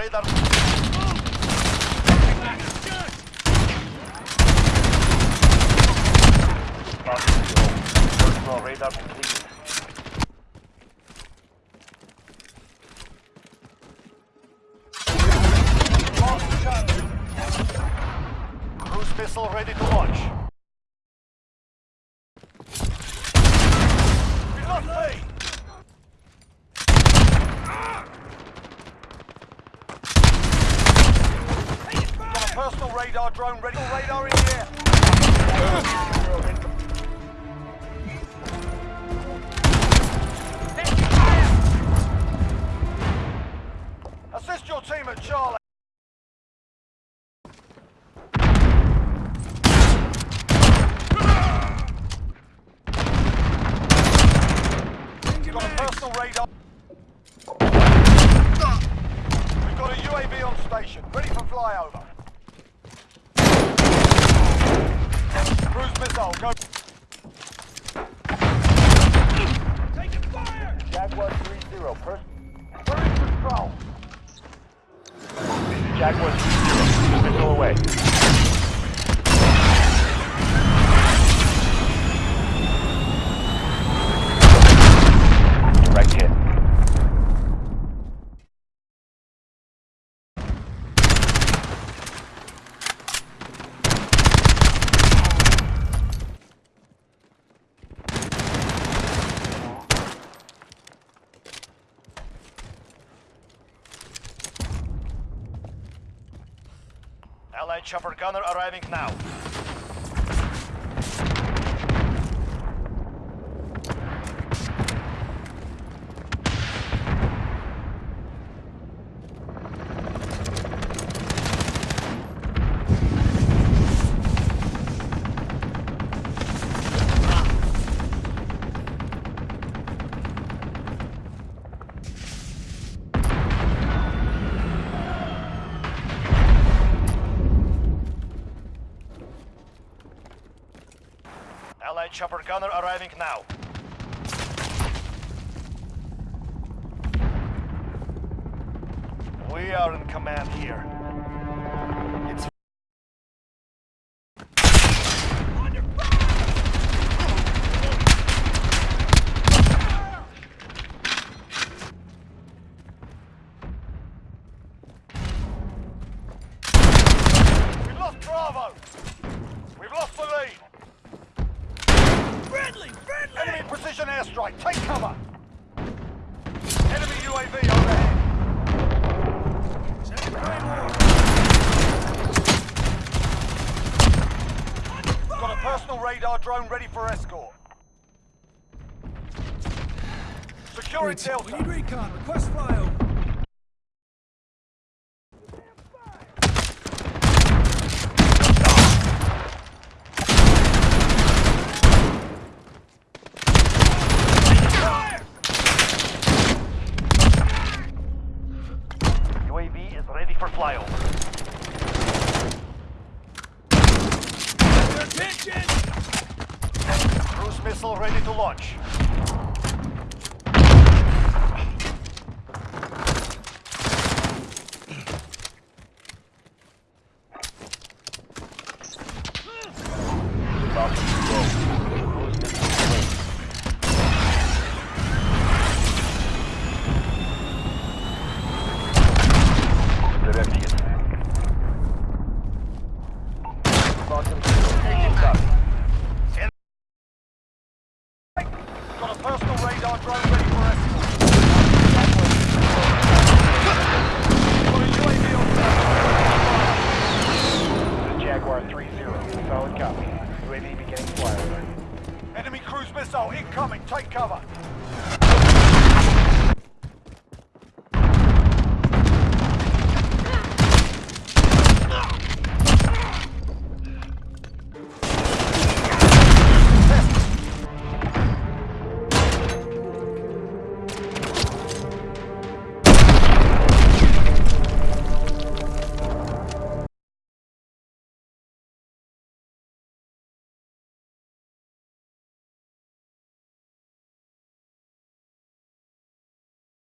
Radar. Radar completed. Cruise missile ready to launch. We lost B. Got a personal radar drone ready. Radar in air. Assist your team at Charlie. Got a personal radar. We've got a UAV on station, ready for flyover. 130, person. Control. Jaguar 30, missile away. Chopper gunner arriving now. Allied chopper gunner arriving now. We are in command here. Take cover! Enemy UAV overhead! Send Claymore! Got a personal radar drone ready for escort. Securing We need recon. Request flyover. UAV is ready for flyover. Attention! Cruise missile ready to launch. Three zero, Solid copy. UAV beginning flyover. Enemy cruise missile incoming. Take cover.